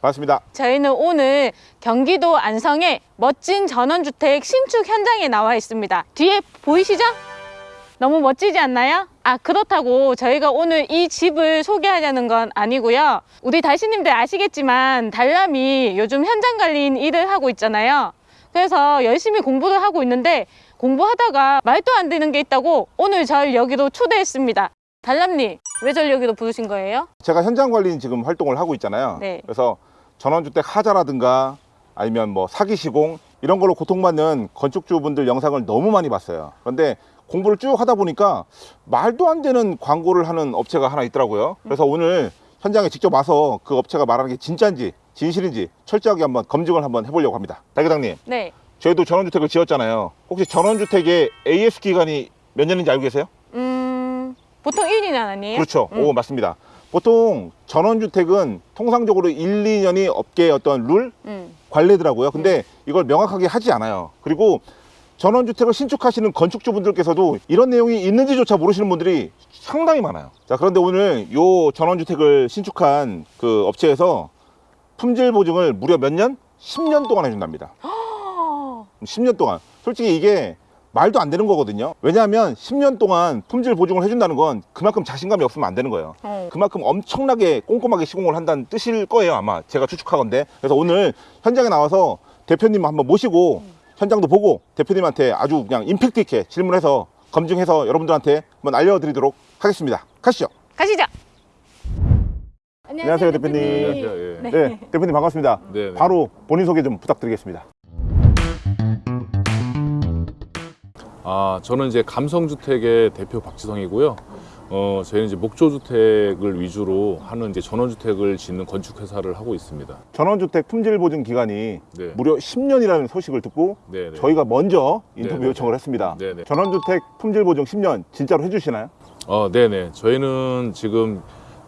반갑습니다. 저희는 오늘 경기도 안성의 멋진 전원주택 신축 현장에 나와 있습니다. 뒤에 보이시죠? 너무 멋지지 않나요? 아 그렇다고 저희가 오늘 이 집을 소개하려는 건 아니고요. 우리 달씨님들 아시겠지만 달람이 요즘 현장 관리인 일을 하고 있잖아요. 그래서 열심히 공부를 하고 있는데 공부하다가 말도 안 되는 게 있다고 오늘 저를 여기로 초대했습니다. 달람님 왜 저를 여기로 부르신 거예요? 제가 현장 관리인 지금 활동을 하고 있잖아요. 네. 그래서 전원주택 하자라든가 아니면 뭐 사기 시공 이런 걸로 고통받는 건축주분들 영상을 너무 많이 봤어요. 그런데 공부를 쭉 하다 보니까 말도 안 되는 광고를 하는 업체가 하나 있더라고요. 그래서 오늘 현장에 직접 와서 그 업체가 말하는 게 진짜인지 진실인지 철저하게 한번 검증을 한번 해보려고 합니다. 달교장님, 네. 저희도 전원주택을 지었잖아요. 혹시 전원주택의 AS 기간이 몇 년인지 알고 계세요? 음 보통 1년 아니에요? 그렇죠. 음. 오, 맞습니다. 보통 전원주택은 통상적으로 1, 2년이 업계의 어떤 룰, 음. 관례더라고요. 근데 이걸 명확하게 하지 않아요. 그리고 전원주택을 신축하시는 건축주분들께서도 이런 내용이 있는지조차 모르시는 분들이 상당히 많아요. 자, 그런데 오늘 요 전원주택을 신축한 그 업체에서 품질 보증을 무려 몇 년? 10년 동안 해준답니다. 어, 10년 동안. 솔직히 이게 말도 안 되는 거거든요. 왜냐하면 10년 동안 품질 보증을 해준다는 건 그만큼 자신감이 없으면 안 되는 거예요. 어. 그만큼 엄청나게 꼼꼼하게 시공을 한다는 뜻일 거예요 아마 제가 추측하건데 그래서 오늘 현장에 나와서 대표님 한번 모시고 현장도 보고 대표님한테 아주 그냥 임팩트 있게 질문해서 검증해서 여러분들한테 한번 알려드리도록 하겠습니다 가시죠 가시죠. 안녕하세요, 대표님. 안녕하세요. 예. 네. 네 대표님 반갑습니다 네, 네. 바로 본인 소개 좀 부탁드리겠습니다 아, 저는 이제 감성주택의 대표 박지성이고요. 어, 저희는 이제 목조주택을 위주로 하는 이제 전원주택을 짓는 건축회사를 하고 있습니다. 전원주택 품질 보증 기간이 네. 무려 10년이라는 소식을 듣고 네, 네. 저희가 먼저 인터뷰 네, 네, 요청을 네. 했습니다 네, 네. 전원주택 품질 보증 10년 진짜로 해주시나요? 어, 네네. 저희는 지금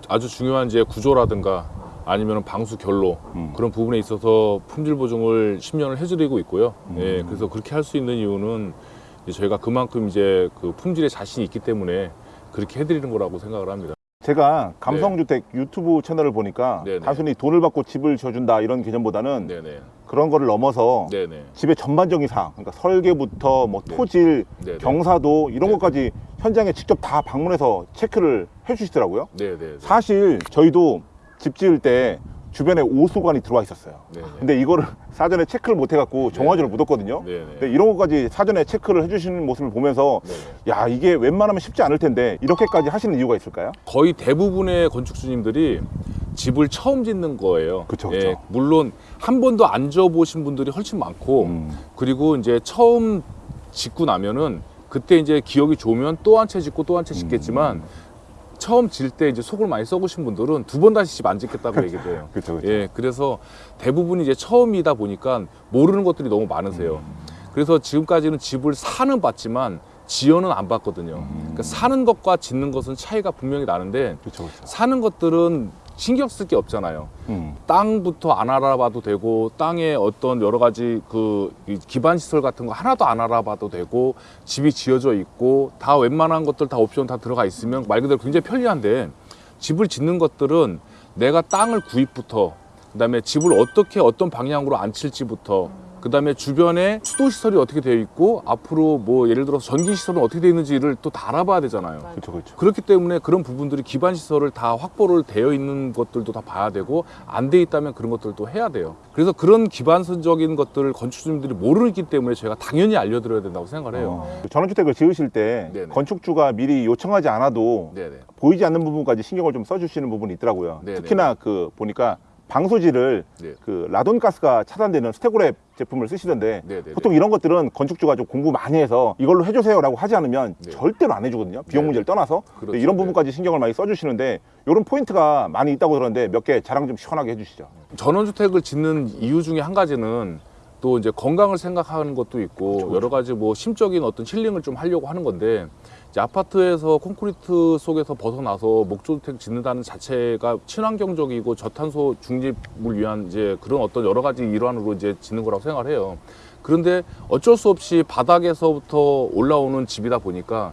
아주 중요한 이제 구조라든가 아니면 방수 결로 음. 그런 부분에 있어서 품질 보증을 10년을 해드리고 있고요. 음. 예, 그래서 그렇게 할 수 있는 이유는 저희가 그만큼 이제 그 품질에 자신이 있기 때문에 그렇게 해드리는 거라고 생각을 합니다. 제가 감성주택 유튜브 채널을 보니까 네, 네. 단순히 돈을 받고 집을 지어준다 이런 개념보다는 네네. 그런 거를 넘어서 네네. 집의 전반적인 사항, 그러니까 설계부터 뭐 네. 토질, 네네. 경사도 이런 네. 것까지 현장에 직접 다 방문해서 체크를 해주시더라고요. 네네. 사실 저희도 집 지을 때 주변에 오수관이 들어와 있었어요. 네네. 근데 이거를 사전에 체크를 못 해갖고 정화조를 묻었거든요. 네네. 근데 이런 것까지 사전에 체크를 해주시는 모습을 보면서 네네. 야 이게 웬만하면 쉽지 않을 텐데 이렇게까지 하시는 이유가 있을까요? 거의 대부분의 건축주님들이 집을 처음 짓는 거예요. 그쵸, 그쵸. 예, 물론 한 번도 안 지어보신 분들이 훨씬 많고 음. 그리고 이제 처음 짓고 나면은 그때 이제 기억이 좋으면 또 한 채 짓고 또 한 채 짓겠지만 음. 처음 질 때 이제 속을 많이 썩으신 분들은 두 번 다시 집 안 짓겠다고 얘기를 해요. 그렇죠, 그렇죠. 예, 그래서 대부분이 이제 처음이다 보니까 모르는 것들이 너무 많으세요. 음. 그래서 지금까지는 집을 사는 봤지만 지어는 안 봤거든요. 음. 그러니까 사는 것과 짓는 것은 차이가 분명히 나는데 그렇죠, 그렇죠. 사는 것들은 신경 쓸 게 없잖아요. 음. 땅부터 안 알아봐도 되고 땅에 어떤 여러 가지 그이 기반 시설 같은 거 하나도 안 알아봐도 되고 집이 지어져 있고 다 웬만한 것들 다 옵션 다 들어가 있으면 말 그대로 굉장히 편리한데 집을 짓는 것들은 내가 땅을 구입부터 그다음에 집을 어떻게 어떤 방향으로 앉힐지부터 그 다음에 주변에 수도 시설이 어떻게 되어 있고 앞으로 뭐 예를 들어서 전기 시설은 어떻게 되어 있는지를 또 다 알아봐야 되잖아요. 그렇죠, 그렇죠. 그렇기 때문에 그런 부분들이 기반 시설을 다 확보를 되어 있는 것들도 다 봐야 되고 안 돼 있다면 그런 것들도 해야 돼요. 그래서 그런 기반적인 것들을 건축주님들이 모르기 때문에 저희가 당연히 알려드려야 된다고 생각을 해요. 어. 전원주택을 지으실 때 네네. 건축주가 미리 요청하지 않아도 네네. 보이지 않는 부분까지 신경을 좀 써주시는 부분이 있더라고요. 네네. 특히나 그 보니까 방수지를 네. 그 라돈 가스가 차단되는 Stego Wrap 제품을 쓰시던데 네네네. 보통 이런 것들은 건축주가 좀 공부 많이 해서 이걸로 해주세요라고 하지 않으면 네. 절대로 안 해주거든요. 비용 네네. 문제를 떠나서 그렇죠. 이런 네. 부분까지 신경을 많이 써주시는데 이런 포인트가 많이 있다고 들었는데 몇 개 자랑 좀 시원하게 해주시죠. 전원주택을 짓는 이유 중에 한 가지는 또 이제 건강을 생각하는 것도 있고 그렇죠, 여러 가지 뭐 심적인 어떤 힐링을 좀 하려고 하는 건데 아파트에서 콘크리트 속에서 벗어나서 목조주택 짓는다는 자체가 친환경적이고 저탄소 중립을 위한 이제 그런 어떤 여러 가지 일환으로 이제 짓는 거라고 생각을 해요. 그런데 어쩔 수 없이 바닥에서부터 올라오는 집이다 보니까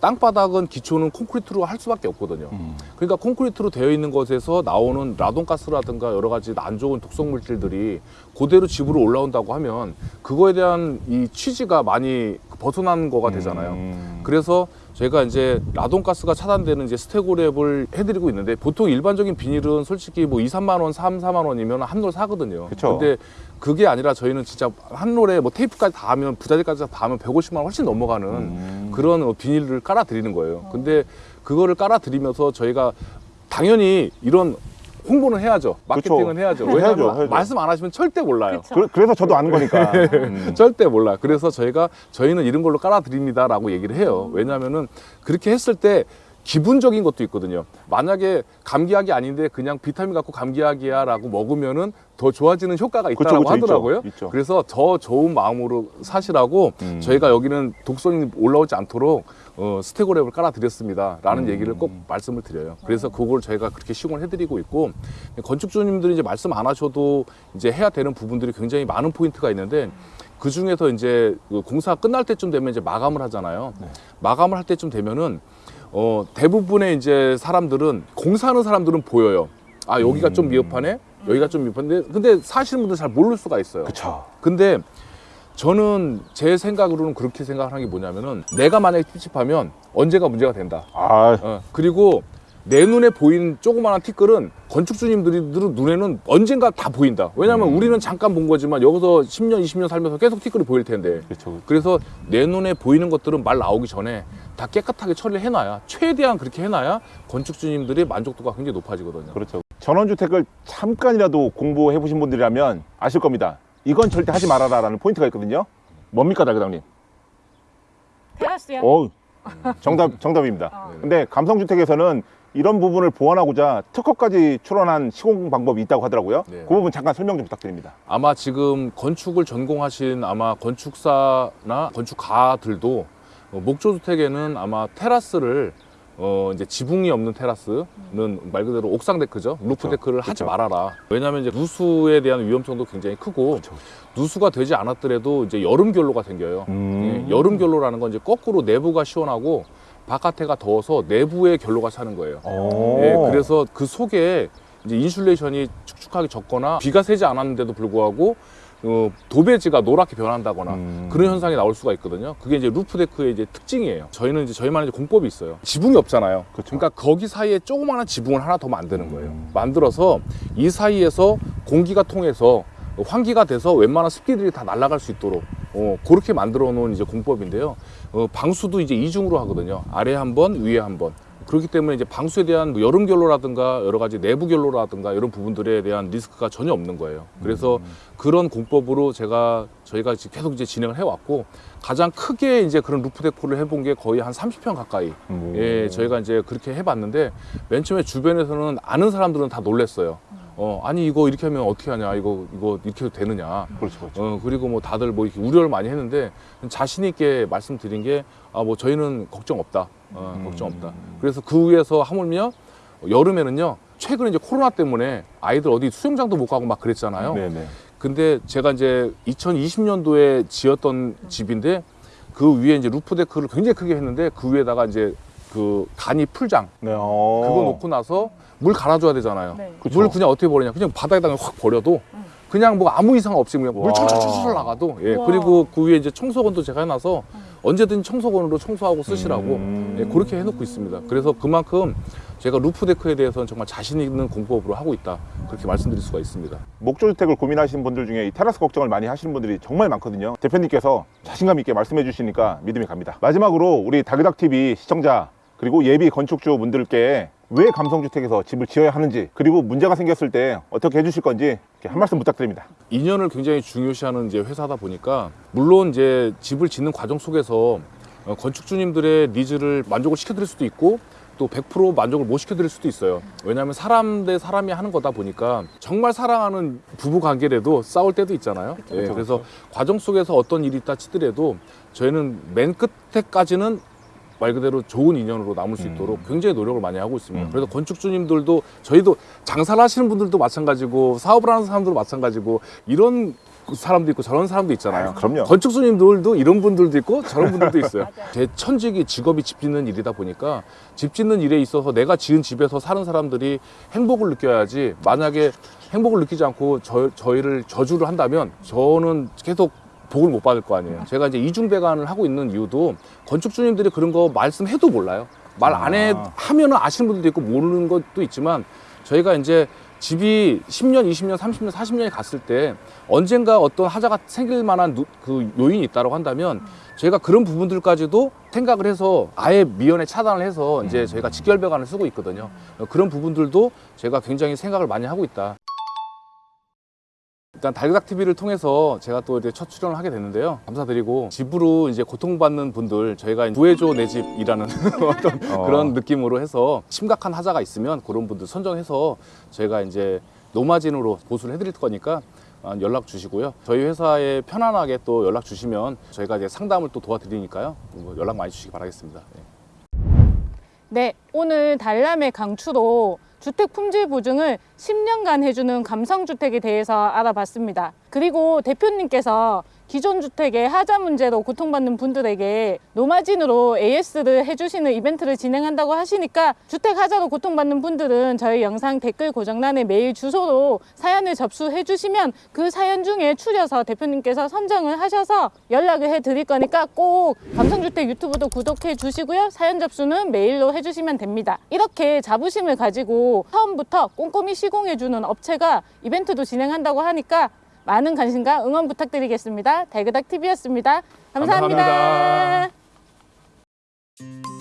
땅바닥은 기초는 콘크리트로 할 수밖에 없거든요. 음. 그러니까 콘크리트로 되어 있는 것에서 나오는 라돈가스라든가 여러 가지 안 좋은 독성 물질들이 그대로 집으로 올라온다고 하면 그거에 대한 이 취지가 많이 벗어난 거가 되잖아요. 음. 그래서 제가 이제 라돈가스가 차단되는 이제 스테고랩을 해드리고 있는데 보통 일반적인 비닐은 솔직히 뭐 2, 3만 원, 3, 4만 원이면 한 롤 사거든요. 그쵸. 근데 그게 아니라 저희는 진짜 한 롤에 뭐 테이프까지 다 하면 부자재까지 다 하면 150만 원 훨씬 넘어가는 음. 그런 어, 비닐을 깔아 드리는 거예요. 근데 그거를 깔아 드리면서 저희가 당연히 이런 홍보는 해야죠. 마케팅은 그쵸. 해야죠. 해야죠, 왜냐하면 해야죠. 말씀 안 하시면 절대 몰라요. 그, 그래서 저도 아는 거니까. 음. 절대 몰라. 그래서 저희가 저희는 이런 걸로 깔아드립니다라고 얘기를 해요. 왜냐하면은 그렇게 했을 때 기분적인 것도 있거든요. 만약에 감기약이 아닌데 그냥 비타민 갖고 감기약이야라고 먹으면은 더 좋아지는 효과가 있다고 그쵸, 있죠. 하더라고요. 있죠. 그래서 더 좋은 마음으로 사시라고 음. 저희가 여기는 독성이 올라오지 않도록 어, 스테고랩을 깔아드렸습니다 라는 음. 얘기를 꼭 말씀을 드려요. 그래서 그걸 저희가 그렇게 시공을 해드리고 있고 건축주님들이 이제 말씀 안 하셔도 이제 해야 되는 부분들이 굉장히 많은 포인트가 있는데 그 중에서 이제 그 공사 끝날 때쯤 되면 이제 마감을 하잖아요. 네. 마감을 할 때쯤 되면은 어, 대부분의 이제 사람들은 공사하는 사람들은 보여요. 아 여기가 좀 음. 미흡하네. 여기가 좀 미흡한데 근데 사시는 분들 잘 모를 수가 있어요. 그쵸. 근데 저는 제 생각으로는 그렇게 생각하는 게 뭐냐면은 내가 만약에 찝찝하면 언제가 문제가 된다. 아, 어, 그리고 내 눈에 보이는 조그마한 티끌은 건축주님들이 눈에는 언젠가 다 보인다. 왜냐하면 음. 우리는 잠깐 본 거지만 여기서 10년, 20년 살면서 계속 티끌이 보일 텐데. 그렇죠. 그래서 내 눈에 보이는 것들은 말 나오기 전에 다 깨끗하게 처리를 해놔야 최대한 그렇게 해놔야 건축주님들의 만족도가 굉장히 높아지거든요. 그렇죠. 전원주택을 잠깐이라도 공부해 보신 분들이라면 아실 겁니다. 이건 절대 하지 말아라 라는 포인트가 있거든요. 뭡니까, 다그닥님? 테라스요. 어, 정답 정답입니다. 어. 근데 감성주택에서는 이런 부분을 보완하고자 특허까지 출원한 시공 방법이 있다고 하더라고요. 네. 그 부분 잠깐 설명 좀 부탁드립니다. 아마 지금 건축을 전공하신 아마 건축사나 건축가들도 어, 목조주택에는 아마 테라스를 어 이제 지붕이 없는 테라스는 말 그대로 옥상 데크죠 roof 그쵸, deck를 하지 그쵸. 말아라 왜냐하면 이제 누수에 대한 위험성도 굉장히 크고 그쵸. 누수가 되지 않았더라도 이제 여름 결로가 생겨요 음. 예, 여름 결로라는 건 이제 거꾸로 내부가 시원하고 바깥에가 더워서 내부의 결로가 차는 거예요 오. 예, 그래서 그 속에 이제 insulation이 축축하게 젖거나 비가 새지 않았는데도 불구하고 어, 도배지가 노랗게 변한다거나 음. 그런 현상이 나올 수가 있거든요. 그게 이제 roof deck의 이제 특징이에요. 저희는 이제 저희만의 이제 공법이 있어요. 지붕이 없잖아요. 그쵸. 러니까 거기 사이에 조그마한 지붕을 하나 더 만드는 거예요. 음. 만들어서 이 사이에서 공기가 통해서 환기가 돼서 웬만한 습기들이 다 날아갈 수 있도록 어, 그렇게 만들어 놓은 이제 공법인데요. 어, 방수도 이제 이중으로 하거든요. 아래 한 번, 위에 한 번. 그렇기 때문에 이제 방수에 대한 뭐 여름 결로라든가 여러 가지 내부 결로라든가 이런 부분들에 대한 리스크가 전혀 없는 거예요. 그래서 그런 공법으로 제가 저희가 지금 계속 이제 진행을 해왔고 가장 크게 이제 그런 루프 데코를 해본 게 거의 한 30평 가까이 음. 예, 저희가 이제 그렇게 해봤는데 맨 처음에 주변에서는 아는 사람들은 다 놀랬어요. 어, 아니 이거 이렇게 하면 어떻게 하냐, 이거 이거 이렇게 해도 되느냐. 그렇죠, 그렇죠. 어, 그리고 뭐 다들 뭐 이렇게 우려를 많이 했는데 자신 있게 말씀드린 게 아, 뭐 저희는 걱정 없다. 어, 음. 걱정 없다. 그래서 그 위에서 하물며 여름에는요. 최근에 이제 코로나 때문에 아이들 어디 수영장도 못 가고 막 그랬잖아요. 네네. 근데 제가 이제 2020년도에 지었던 집인데 그 위에 이제 roof deck를 굉장히 크게 했는데 그 위에다가 이제 그 간이 풀장 네. 어. 그거 놓고 나서 물 갈아줘야 되잖아요. 네. 물 그냥 어떻게 버리냐? 그냥 바닥에다가 확 버려도 그냥 뭐 아무 이상 없이 그냥 와. 물 철철철철 나가도 예 와. 그리고 그 위에 이제 청소건도 제가 해놔서 언제든 청소건으로 청소하고 쓰시라고 음. 예, 그렇게 해놓고 있습니다. 그래서 그만큼 제가 roof deck에 대해서는 정말 자신 있는 공법으로 하고 있다 그렇게 말씀드릴 수가 있습니다. 목조주택을 고민하시는 분들 중에 이 테라스 걱정을 많이 하시는 분들이 정말 많거든요. 대표님께서 자신감 있게 말씀해 주시니까 믿음이 갑니다. 마지막으로 우리 다그닥 TV 시청자 그리고 예비 건축주 분들께 왜 감성주택에서 집을 지어야 하는지 그리고 문제가 생겼을 때 어떻게 해주실 건지 한 말씀 부탁드립니다. 인연을 굉장히 중요시하는 이제 회사다 보니까 물론 이제 집을 짓는 과정 속에서 어, 건축주님들의 니즈를 만족을 시켜드릴 수도 있고 또 100% 만족을 못 시켜드릴 수도 있어요. 왜냐하면 사람 대 사람이 하는 거다 보니까 정말 사랑하는 부부 관계라도 싸울 때도 있잖아요. 예, 그쵸, 그래서 과정 속에서 어떤 일이 있다 치더라도 저희는 맨 끝에까지는 말 그대로 좋은 인연으로 남을 수 음. 있도록 굉장히 노력을 많이 하고 있습니다. 음. 그래서 건축주님들도 저희도 장사를 하시는 분들도 마찬가지고 사업을 하는 사람들도 마찬가지고 이런 사람도 있고 저런 사람도 있잖아요. 아, 그럼요. 건축수님들도 이런 분들도 있고 저런 분들도 있어요. 제 천직이 직업이 집 짓는 일이다 보니까 집 짓는 일에 있어서 내가 지은 집에서 사는 사람들이 행복을 느껴야지 만약에 행복을 느끼지 않고 저, 저희를 저주를 한다면 저는 계속 복을 못 받을 거 아니에요. 제가 이제 이중 배관을 하고 있는 이유도 건축주님들이 그런 거 말씀해도 몰라요. 말 안해 아. 하면은 아시는 분들도 있고 모르는 것도 있지만 저희가 이제 집이 10년, 20년, 30년, 40년이 갔을 때 언젠가 어떤 하자가 생길 만한 누- 그 요인이 있다고 한다면 저희가 그런 부분들까지도 생각을 해서 아예 미연에 차단을 해서 이제 저희가 직결배관을 쓰고 있거든요. 그런 부분들도 제가 굉장히 생각을 많이 하고 있다. 일단 달그닥 TV를 통해서 제가 또 이제 첫 출연을 하게 됐는데요. 감사드리고 집으로 이제 고통받는 분들 저희가 구해줘 내 집이라는 어떤 어. 그런 느낌으로 해서 심각한 하자가 있으면 그런 분들 선정해서 저희가 이제 노마진으로 보수를 해드릴 거니까 어, 연락 주시고요. 저희 회사에 편안하게 또 연락 주시면 저희가 이제 상담을 또 도와드리니까요. 뭐 연락 많이 주시기 바라겠습니다. 네. 네, 오늘 달람의 강추로 주택 품질 보증을 10년간 해주는 감성주택에 대해서 알아봤습니다. 그리고 대표님께서 기존 주택의 하자 문제로 고통받는 분들에게 노마진으로 AS를 해주시는 이벤트를 진행한다고 하시니까 주택 하자로 고통받는 분들은 저희 영상 댓글 고정란에 메일 주소로 사연을 접수해 주시면 그 사연 중에 추려서 대표님께서 선정을 하셔서 연락을 해 드릴 거니까 꼭 감성주택 유튜브도 구독해 주시고요. 사연 접수는 메일로 해 주시면 됩니다. 이렇게 자부심을 가지고 처음부터 꼼꼼히 시공해 주는 업체가 이벤트도 진행한다고 하니까 많은 관심과 응원 부탁드리겠습니다. 달그닥 TV였습니다 감사합니다. 감사합니다.